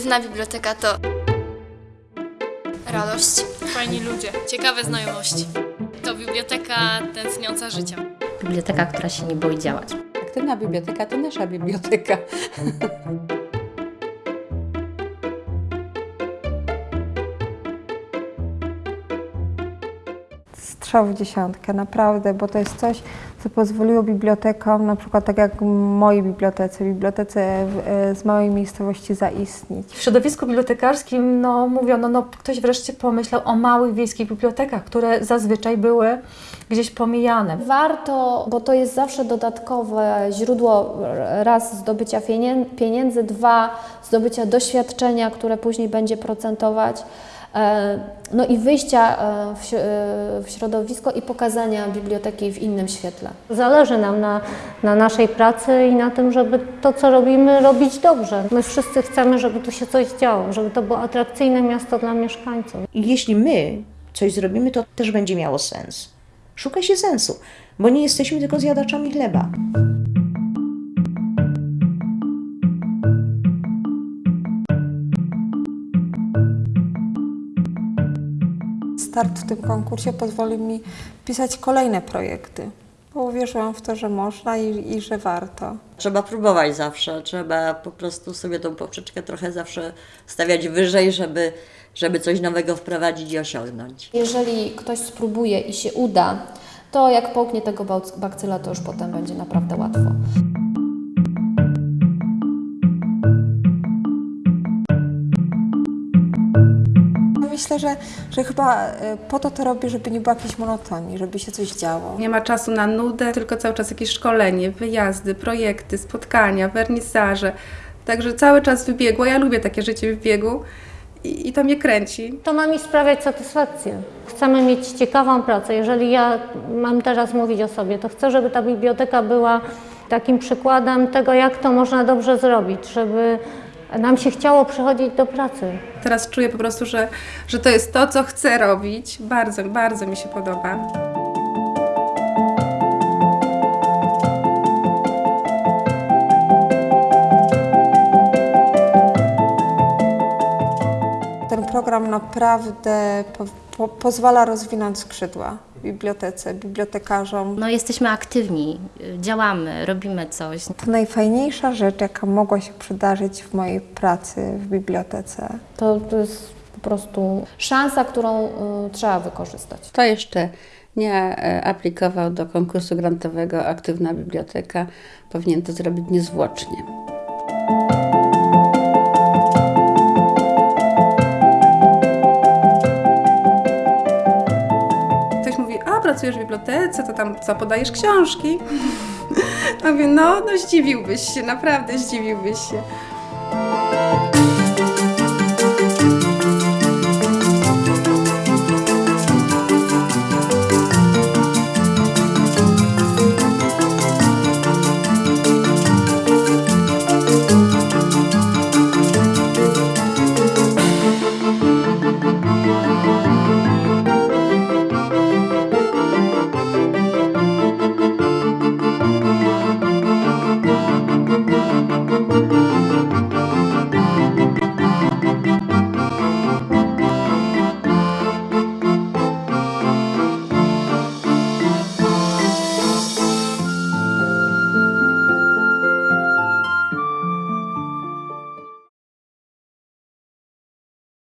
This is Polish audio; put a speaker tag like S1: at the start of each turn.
S1: Aktywna biblioteka to radość.
S2: Fajni ludzie, ciekawe znajomości. To biblioteka tętniąca życia.
S3: Biblioteka, która się nie boi działać.
S4: Aktywna biblioteka to nasza biblioteka.
S5: strzał w dziesiątkę, naprawdę, bo to jest coś, co pozwoliło bibliotekom, na przykład tak jak mojej bibliotece, bibliotece w, e, z małej miejscowości zaistnieć.
S6: W środowisku bibliotekarskim no, mówiono, no ktoś wreszcie pomyślał o małych wiejskich bibliotekach, które zazwyczaj były gdzieś pomijane.
S7: Warto, bo to jest zawsze dodatkowe źródło raz zdobycia pieniędzy, dwa zdobycia doświadczenia, które później będzie procentować. E, No i wyjścia e, e, w środowisko i pokazania biblioteki w innym świetle.
S8: Zależy nam na, na naszej pracy i na tym, żeby to, co robimy, robić dobrze. My wszyscy chcemy, żeby tu się coś działo, żeby to było atrakcyjne miasto dla mieszkańców.
S9: I jeśli my coś zrobimy, to też będzie miało sens. Szuka się sensu, bo nie jesteśmy tylko zjadaczami chleba.
S5: Start w tym konkursie pozwoli mi pisać kolejne projekty, bo uwierzyłam w to, że można i, i że warto.
S10: Trzeba próbować zawsze, trzeba po prostu sobie tą poprzeczkę trochę zawsze stawiać wyżej, żeby, żeby coś nowego wprowadzić i osiągnąć.
S7: Jeżeli ktoś spróbuje i się uda, to jak połknie tego bakcyla, to już potem będzie naprawdę łatwo.
S5: Myślę, że, że chyba e, po to to robię, żeby nie było jakiejś monotonii, żeby się coś działo.
S11: Nie ma czasu na nudę, tylko cały czas jakieś szkolenie, wyjazdy, projekty, spotkania, wernisaże. Także cały czas w biegu. Ja lubię takie życie w biegu i, i to mnie kręci.
S8: To ma mi sprawiać satysfakcję. Chcemy mieć ciekawą pracę. Jeżeli ja mam teraz mówić o sobie, to chcę, żeby ta biblioteka była takim przykładem tego, jak to można dobrze zrobić, żeby nam się chciało przychodzić do pracy.
S11: Teraz czuję po prostu, że, że to jest to, co chcę robić. Bardzo, bardzo mi się podoba.
S5: Ten program naprawdę po, po, pozwala rozwinąć skrzydła bibliotece, bibliotekarzom.
S3: No jesteśmy aktywni, działamy, robimy coś.
S5: To najfajniejsza rzecz, jaka mogła się przydarzyć w mojej pracy w bibliotece.
S7: To, to jest po prostu szansa, którą y, trzeba wykorzystać.
S4: Kto jeszcze nie e, aplikował do konkursu grantowego Aktywna Biblioteka, powinien to zrobić niezwłocznie.
S11: Pracujesz w bibliotece, to tam co, podajesz książki? A mówię, no, no zdziwiłbyś się, naprawdę zdziwiłbyś się.